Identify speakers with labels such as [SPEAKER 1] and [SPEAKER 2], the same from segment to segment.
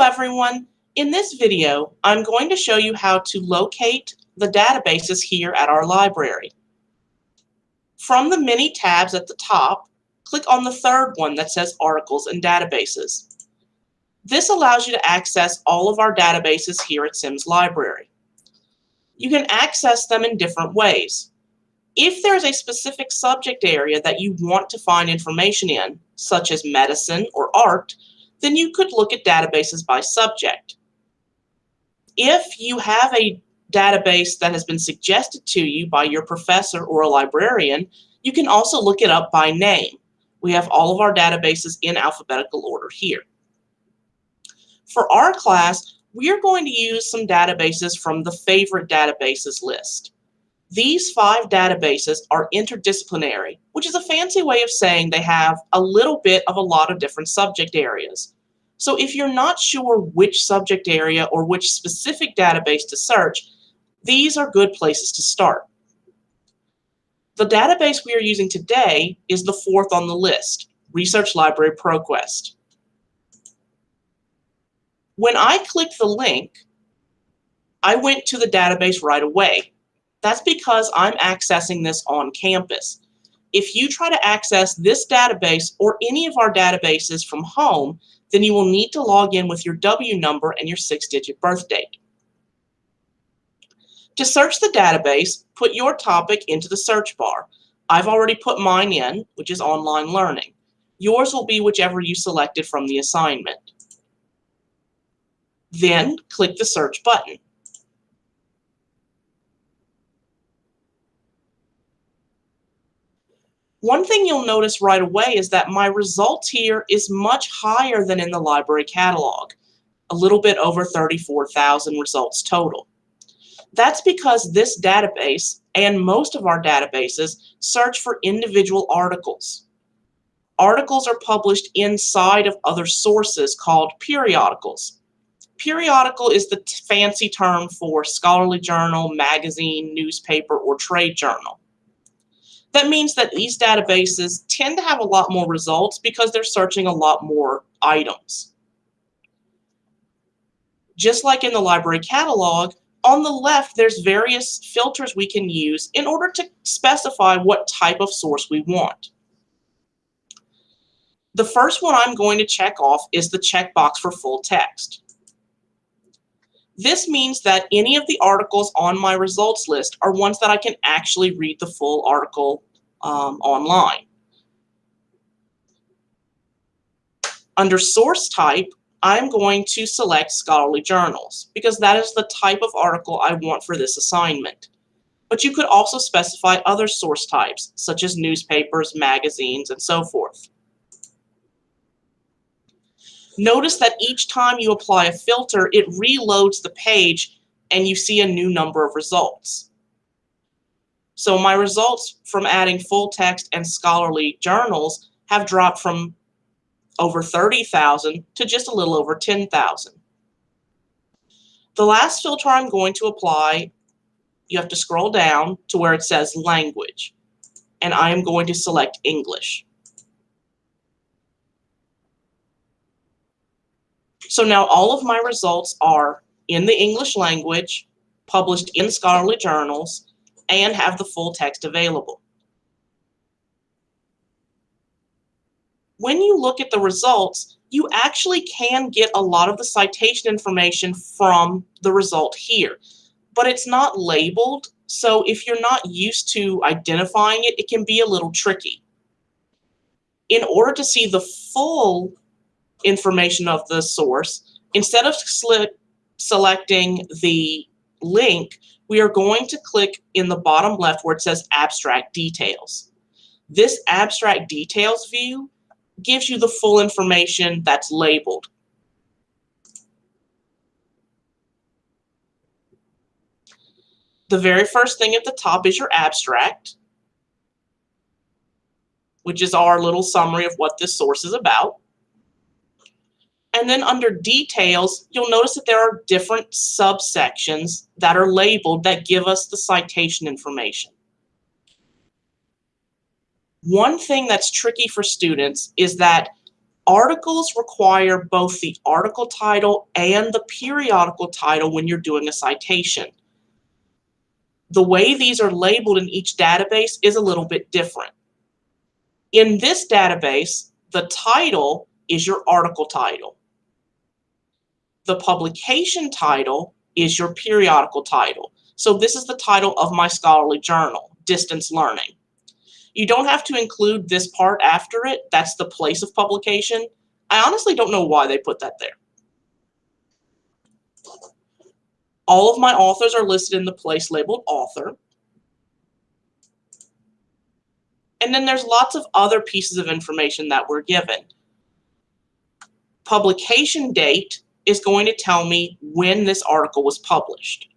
[SPEAKER 1] Hello everyone. In this video, I'm going to show you how to locate the databases here at our library. From the many tabs at the top, click on the third one that says Articles and Databases. This allows you to access all of our databases here at Sims Library. You can access them in different ways. If there's a specific subject area that you want to find information in, such as medicine or art, then you could look at databases by subject. If you have a database that has been suggested to you by your professor or a librarian, you can also look it up by name. We have all of our databases in alphabetical order here. For our class, we are going to use some databases from the favorite databases list. These five databases are interdisciplinary, which is a fancy way of saying they have a little bit of a lot of different subject areas. So if you're not sure which subject area or which specific database to search, these are good places to start. The database we are using today is the fourth on the list, Research Library ProQuest. When I clicked the link, I went to the database right away. That's because I'm accessing this on campus. If you try to access this database or any of our databases from home, then you will need to log in with your W number and your six-digit birth date. To search the database, put your topic into the search bar. I've already put mine in, which is online learning. Yours will be whichever you selected from the assignment. Then click the search button. One thing you'll notice right away is that my results here is much higher than in the library catalog, a little bit over 34,000 results total. That's because this database and most of our databases search for individual articles. Articles are published inside of other sources called periodicals. Periodical is the fancy term for scholarly journal, magazine, newspaper, or trade journal. That means that these databases tend to have a lot more results because they're searching a lot more items. Just like in the library catalog, on the left, there's various filters we can use in order to specify what type of source we want. The first one I'm going to check off is the checkbox for full text. This means that any of the articles on my results list are ones that I can actually read the full article um, online. Under source type, I'm going to select scholarly journals because that is the type of article I want for this assignment. But you could also specify other source types, such as newspapers, magazines, and so forth. Notice that each time you apply a filter, it reloads the page and you see a new number of results. So my results from adding full text and scholarly journals have dropped from over 30,000 to just a little over 10,000. The last filter I'm going to apply, you have to scroll down to where it says language, and I am going to select English. So now all of my results are in the English language, published in scholarly journals, and have the full text available. When you look at the results, you actually can get a lot of the citation information from the result here, but it's not labeled, so if you're not used to identifying it, it can be a little tricky. In order to see the full information of the source, instead of selecting the link, we are going to click in the bottom left where it says Abstract Details. This Abstract Details view gives you the full information that's labeled. The very first thing at the top is your abstract, which is our little summary of what this source is about. And then under details, you'll notice that there are different subsections that are labeled that give us the citation information. One thing that's tricky for students is that Articles require both the article title and the periodical title when you're doing a citation. The way these are labeled in each database is a little bit different. In this database, the title is your article title. The publication title is your periodical title. So this is the title of my scholarly journal, Distance Learning. You don't have to include this part after it. That's the place of publication. I honestly don't know why they put that there. All of my authors are listed in the place labeled author. And then there's lots of other pieces of information that were given. Publication date is going to tell me when this article was published.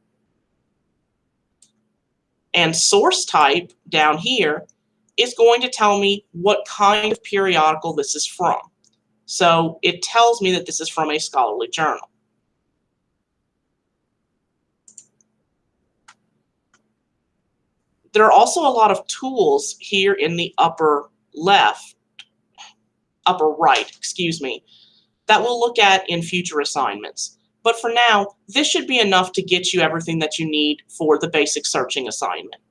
[SPEAKER 1] And source type down here is going to tell me what kind of periodical this is from. So it tells me that this is from a scholarly journal. There are also a lot of tools here in the upper left, upper right, excuse me, that we'll look at in future assignments. But for now, this should be enough to get you everything that you need for the basic searching assignment.